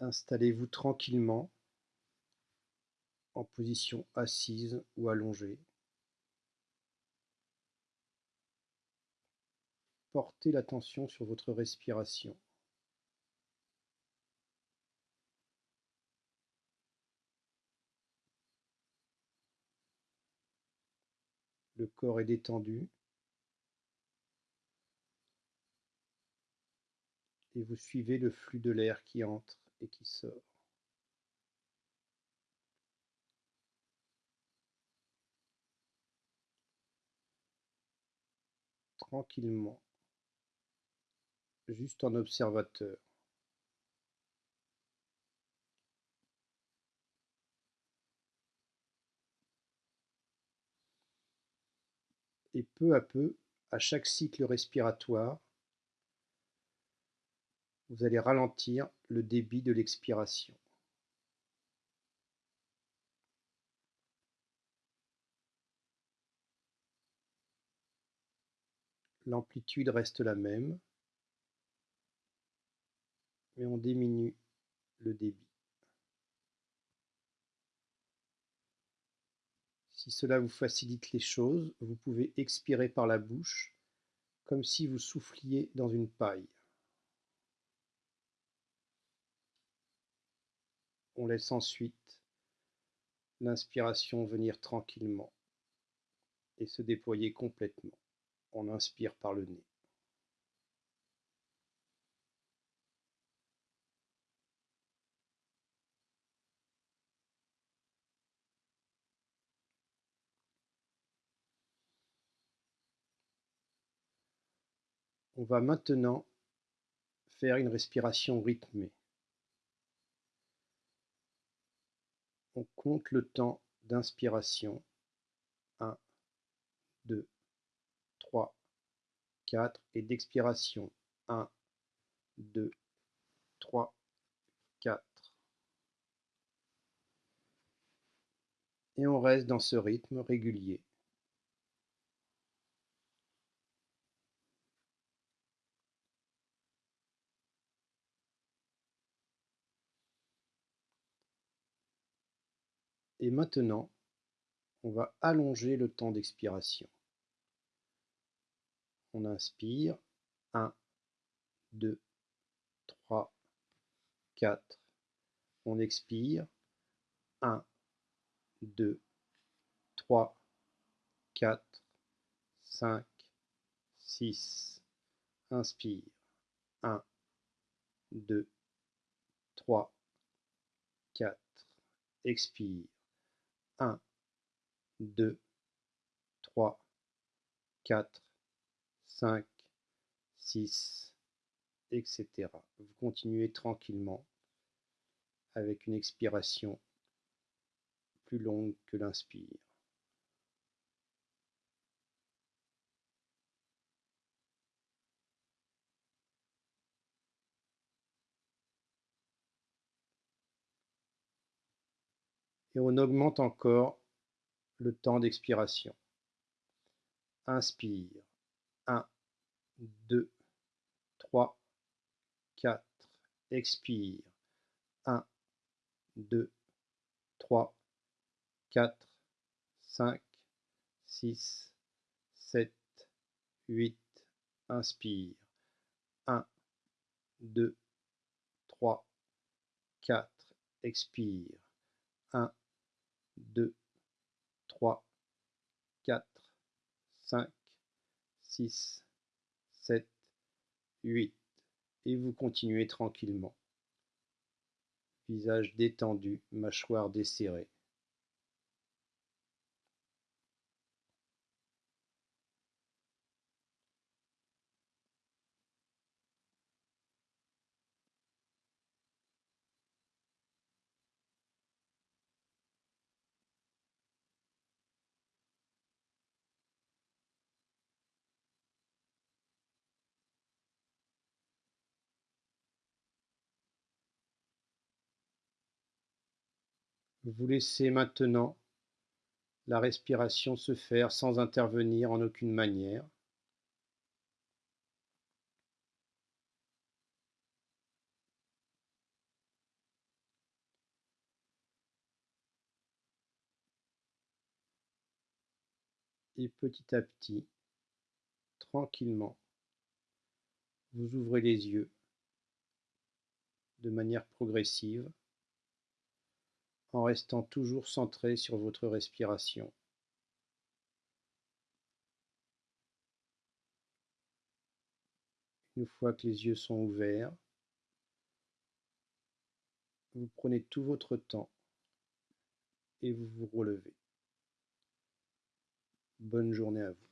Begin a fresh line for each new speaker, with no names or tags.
Installez-vous tranquillement en position assise ou allongée. Portez l'attention sur votre respiration. Le corps est détendu. Et vous suivez le flux de l'air qui entre et qui sort. Tranquillement, juste en observateur. Et peu à peu, à chaque cycle respiratoire, vous allez ralentir le débit de l'expiration. L'amplitude reste la même, mais on diminue le débit. Si cela vous facilite les choses, vous pouvez expirer par la bouche comme si vous souffliez dans une paille. On laisse ensuite l'inspiration venir tranquillement et se déployer complètement. On inspire par le nez. On va maintenant faire une respiration rythmée. On compte le temps d'inspiration. 1, 2, 3, 4 et d'expiration. 1, 2, 3, 4. Et on reste dans ce rythme régulier. Et maintenant, on va allonger le temps d'expiration. On inspire. 1, 2, 3, 4. On expire. 1, 2, 3, 4, 5, 6. Inspire. 1, 2, 3, 4. Expire. 1, 2, 3, 4, 5, 6, etc. Vous continuez tranquillement avec une expiration plus longue que l'inspire. Et on augmente encore le temps d'expiration. Inspire. 1, 2, 3, 4. Expire. 1, 2, 3, 4, 5, 6, 7, 8. Inspire. 1, 2, 3, 4. Expire. 1, 2, 3, 4, 5, 6, 7, 8. Et vous continuez tranquillement. Visage détendu, mâchoire desserrée. Vous laissez maintenant la respiration se faire sans intervenir en aucune manière. Et petit à petit, tranquillement, vous ouvrez les yeux de manière progressive en restant toujours centré sur votre respiration. Une fois que les yeux sont ouverts, vous prenez tout votre temps et vous vous relevez. Bonne journée à vous.